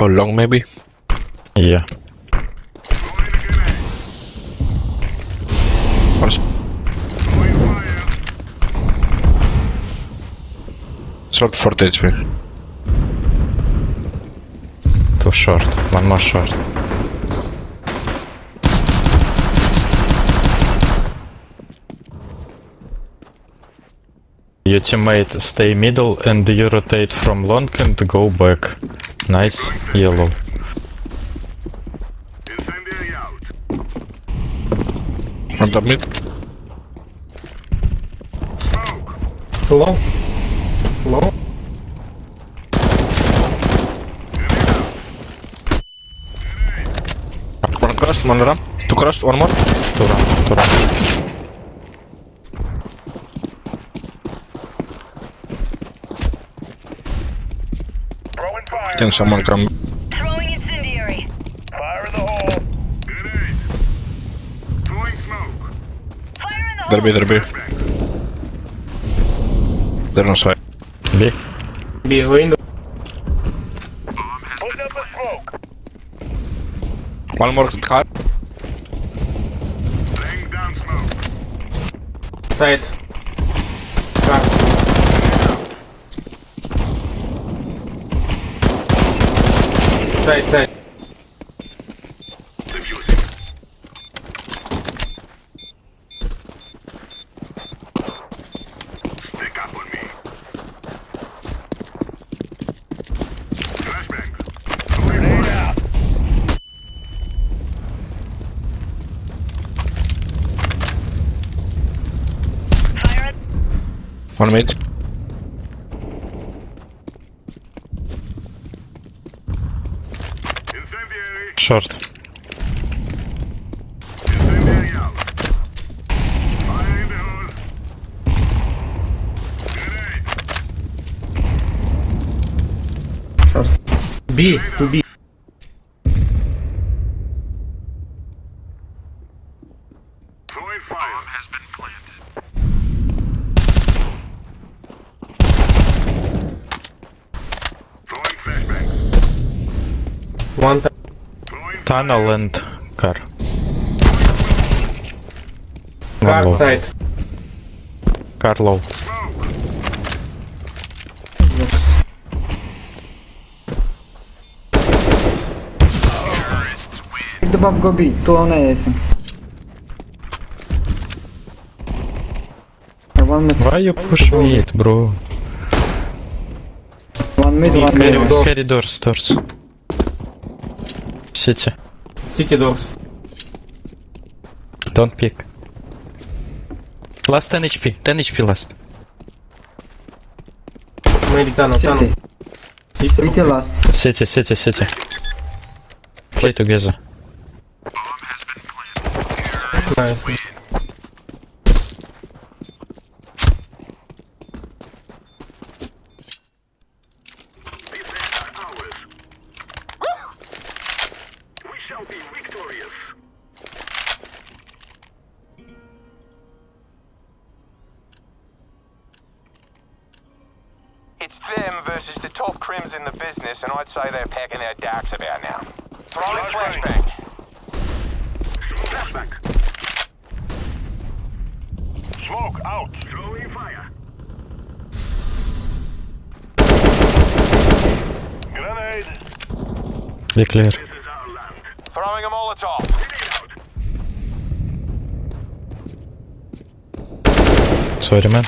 Or long maybe. Yeah. Or Short 40 HP. Too short. One more short. Your teammate stay middle and you rotate from long and go back. Nice. Yellow. Incendiary out. On top mid. Smoke. Low. Low. One crossed, one ramp. Two crossed, one more. Two run, two run. Throwing fire. Can come? Throwing incendiary. Fire in the hole. Grenade. Throwing smoke. Fire in the hole. There be, hole. there be. They're on side. B. B window. Putting up a smoke. One more car. Laying down smoke. Side. Car. Side, side. Defusing. Stick up on me. Flashbang. Grenade out. Fire in One mid. Incendiary. Short. Incendiary out. Tunnel and car. Car One low. side. Car low. smoke. Pick the bomb, go B. Two on A, I think. Uh, One mid, Why you push mid, bro? one mid, one mid. carry doors, doors. City. City doors. Don't pick. Last 10 HP. 10 HP last. Maybe tunnel, tunnel. City. City last. City, city, city. Play together. Nice. Shall be victorious. It's them versus the top crims in the business, and I'd say they're packing their darks about now. Throwing Flashbang. flashbang. Flashback. Smoke out. Throwing fire. Grenade. Be clear. This is our land. Throwing a Molotov. Grenade out. Sorry, man.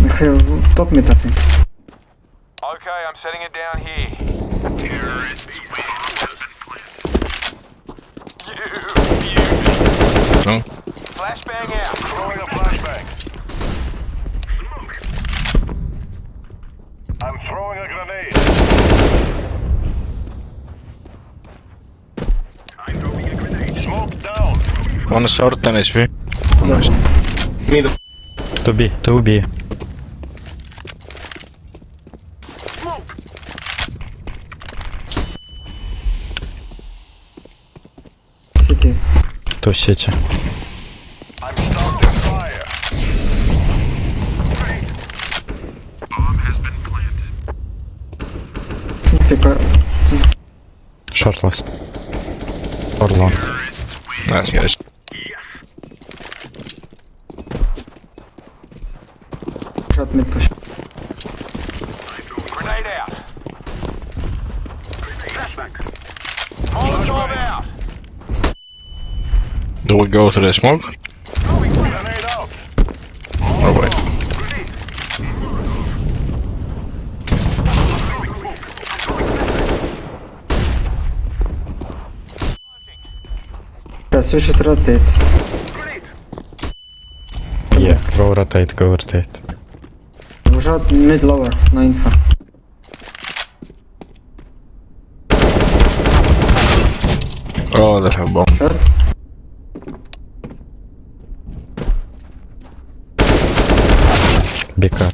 We have top mid, I think. Okay, I'm setting it down here. Terrorists win. You beauty. No? Flashbang out. Throwing a flashbang. Smoke. I'm throwing a grenade. I'm throwing a grenade. Smoke down. One short, 10 HP. Nice. Middle. To B, to B. Smoke. City. To city. I'm starting fire. Bomb has been planted. pick up. Short last. Or long. Nice guys. Shot mid push. Grenade out. Molotov out. Do we go to the smoke? Grenade out. Oh wait. Guys, we should rotate. Yeah, go rotate, go rotate. We shot mid lower, no info. Oh, they have bomb. Short. Big car.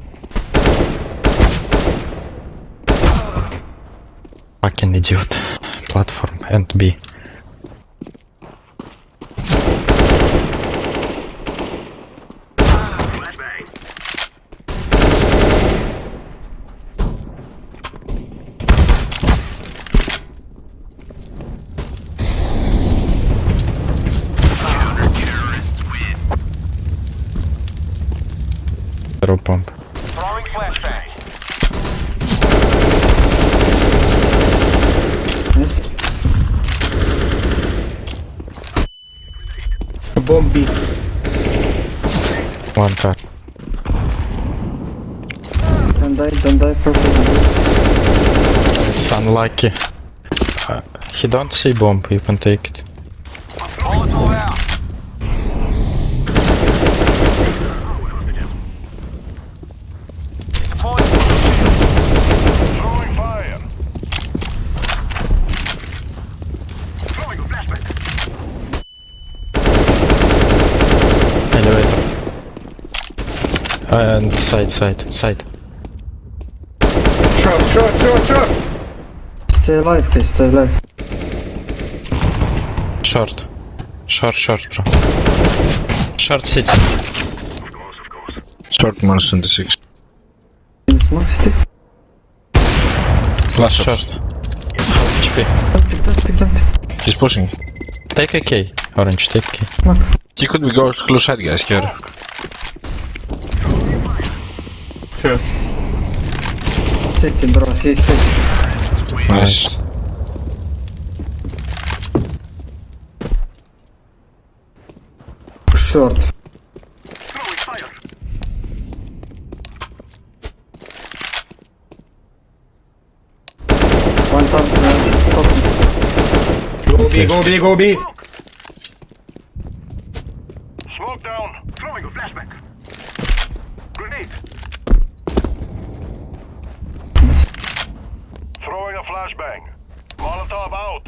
Fucking idiot. Platform and B. Zero pump. Throwing flashbang. Nice. Bomb B. One car. Don't die, don't die, purple. don't. It's unlucky. Uh, he don't see bomb, you can take it. Molotov out. Deploying Throwing fire. Throwing a flashbang. Elevator. And side, side, side. Short, short, short, short. Stay alive, guys, stay alive. Short. Short, short, bro. Short city. Short minus 26. In the smoke city. Last Short. shot. HP. Picked up, picked up. He's pushing. Take a K. Orange, take a K. Smoke. He could be go close side guys here. Short. City, bro, he's city. Nice. Short. Throwing fire. One top, uh, top. Go B, go B, go B. flashbang. Molotov out.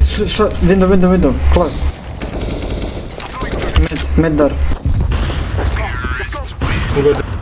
Sh shot, window, window, window. Close. Mid, mid door. Good.